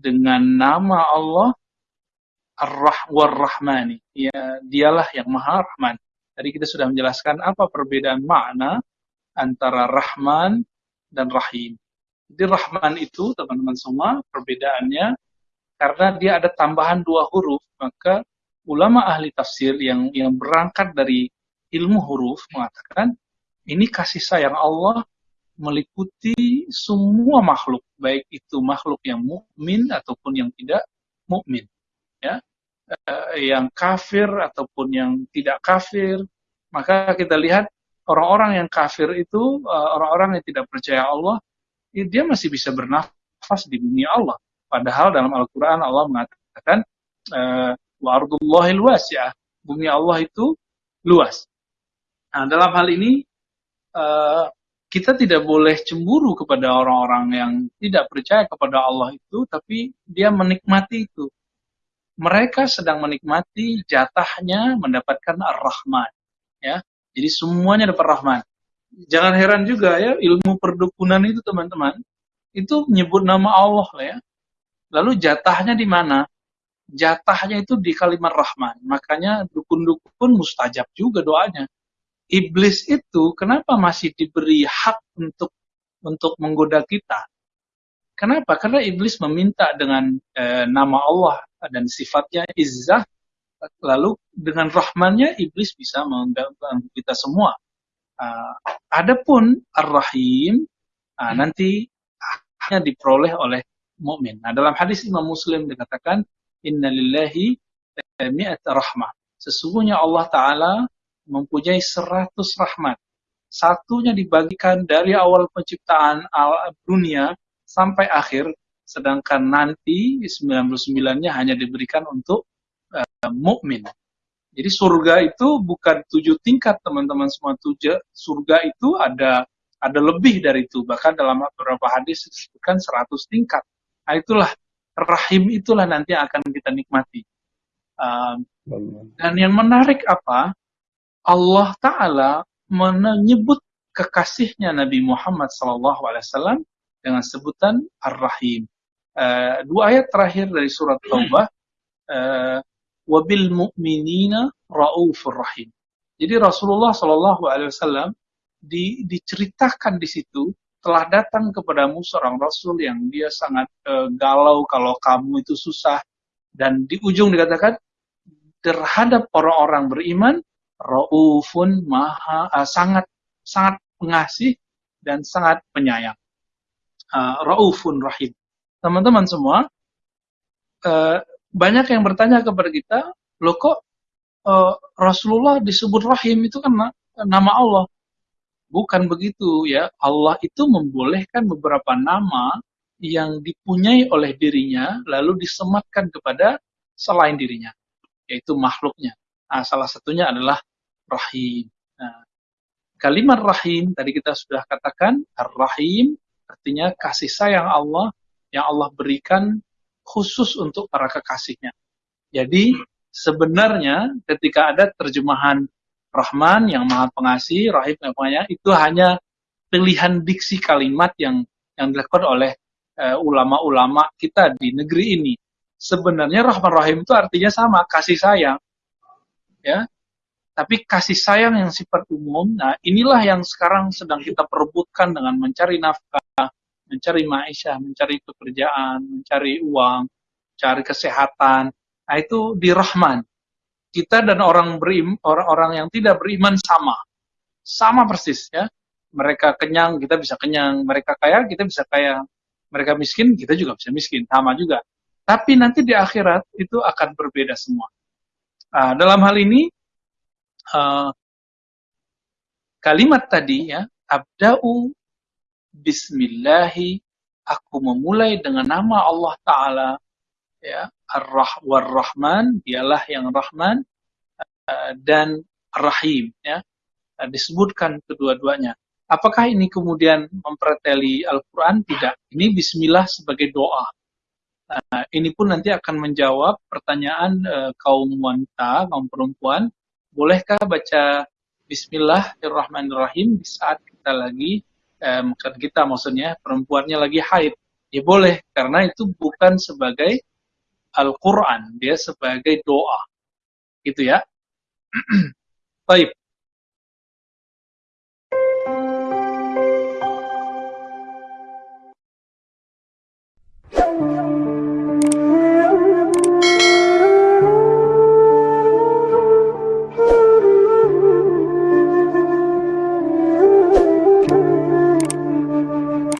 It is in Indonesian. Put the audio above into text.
dengan nama Allah Ar-Rahmani. Ya, dialah yang Maha Rahman. Tadi kita sudah menjelaskan apa perbedaan makna antara Rahman dan Rahim. Jadi Rahman itu teman-teman semua perbedaannya karena dia ada tambahan dua huruf, maka ulama ahli tafsir yang yang berangkat dari ilmu huruf mengatakan ini kasih sayang Allah meliputi semua makhluk, baik itu makhluk yang mukmin ataupun yang tidak mukmin, ya, uh, yang kafir ataupun yang tidak kafir. Maka kita lihat orang-orang yang kafir itu, eh, orang-orang yang tidak percaya Allah, dia masih bisa bernafas di bumi Allah. Padahal dalam Al-Quran Allah mengatakan, uh, wa ardullahil wasi'ah. Bumi Allah itu luas. Nah, dalam hal ini kita tidak boleh cemburu kepada orang-orang yang tidak percaya kepada Allah itu, tapi dia menikmati itu. Mereka sedang menikmati jatahnya mendapatkan ar-Rahman. Ya, jadi semuanya dapat Rahman. Jangan heran juga ya ilmu perdukunan itu teman-teman, itu menyebut nama Allah ya. Lalu jatahnya di mana? jatahnya itu di kalimat rahman. Makanya dukun-dukun mustajab juga doanya. Iblis itu kenapa masih diberi hak untuk untuk menggoda kita? Kenapa? Karena iblis meminta dengan e, nama Allah dan sifatnya izzah, lalu dengan rahmannya iblis bisa mengganggu kita semua. Uh, adapun ar-rahim uh, nanti hanya diperoleh oleh mukmin. Nah, dalam hadis Imam Muslim dikatakan inna lillahi mi'at rahmah. Sesungguhnya Allah Ta'ala mempunyai seratus rahmat. Satunya dibagikan dari awal penciptaan al dunia sampai akhir, sedangkan nanti 99-nya hanya diberikan untuk uh, mukmin. Jadi surga itu bukan tujuh tingkat teman-teman semua tujuh. Surga itu ada ada lebih dari itu. Bahkan dalam beberapa hadis disebutkan 100 tingkat. Nah, itulah rahim itulah nanti akan kita nikmati. Uh, dan yang menarik apa? Allah Ta'ala menyebut kekasihnya Nabi Muhammad SAW dengan sebutan Ar-Rahim. Uh, dua ayat terakhir dari surat Taubah, uh, wabil mu'minina ra'ufur rahim. Jadi Rasulullah SAW di, diceritakan di situ telah datang kepadamu seorang rasul yang dia sangat uh, galau kalau kamu itu susah dan di ujung dikatakan terhadap orang-orang beriman raufun maha uh, sangat sangat pengasih dan sangat penyayang uh, raufun rahim teman-teman semua uh, banyak yang bertanya kepada kita lo kok uh, Rasulullah disebut rahim itu kan nama Allah Bukan begitu ya. Allah itu membolehkan beberapa nama yang dipunyai oleh dirinya lalu disematkan kepada selain dirinya, yaitu makhluknya. Nah, salah satunya adalah rahim. Nah, kalimat rahim tadi kita sudah katakan ar-rahim artinya kasih sayang Allah yang Allah berikan khusus untuk para kekasihnya. Jadi sebenarnya ketika ada terjemahan Rahman yang maha pengasih, Rahim yang penyayang, itu hanya pilihan diksi kalimat yang yang dilakukan oleh eh, ulama-ulama uh, kita di negeri ini. Sebenarnya Rahman Rahim itu artinya sama, kasih sayang. Ya. Tapi kasih sayang yang sifat umum, nah inilah yang sekarang sedang kita perebutkan dengan mencari nafkah, mencari maisha, mencari pekerjaan, mencari uang, cari kesehatan. Nah itu di Rahman kita dan orang berim, orang-orang yang tidak beriman sama. Sama persis ya. Mereka kenyang, kita bisa kenyang. Mereka kaya, kita bisa kaya. Mereka miskin, kita juga bisa miskin. Sama juga. Tapi nanti di akhirat itu akan berbeda semua. Uh, dalam hal ini, uh, kalimat tadi ya, abda'u bismillahi aku memulai dengan nama Allah Ta'ala, ya, Ar-Rah Rahman, dialah yang Rahman, uh, dan Rahim, ya, uh, disebutkan kedua-duanya. Apakah ini kemudian mempreteli Al-Quran? Tidak. Ini Bismillah sebagai doa. Nah, ini pun nanti akan menjawab pertanyaan uh, kaum wanita, kaum perempuan. Bolehkah baca Bismillahirrahmanirrahim di saat kita lagi, eh, kita maksudnya, perempuannya lagi haid? Ya boleh, karena itu bukan sebagai Al-Quran, dia sebagai doa. Gitu ya. Baik.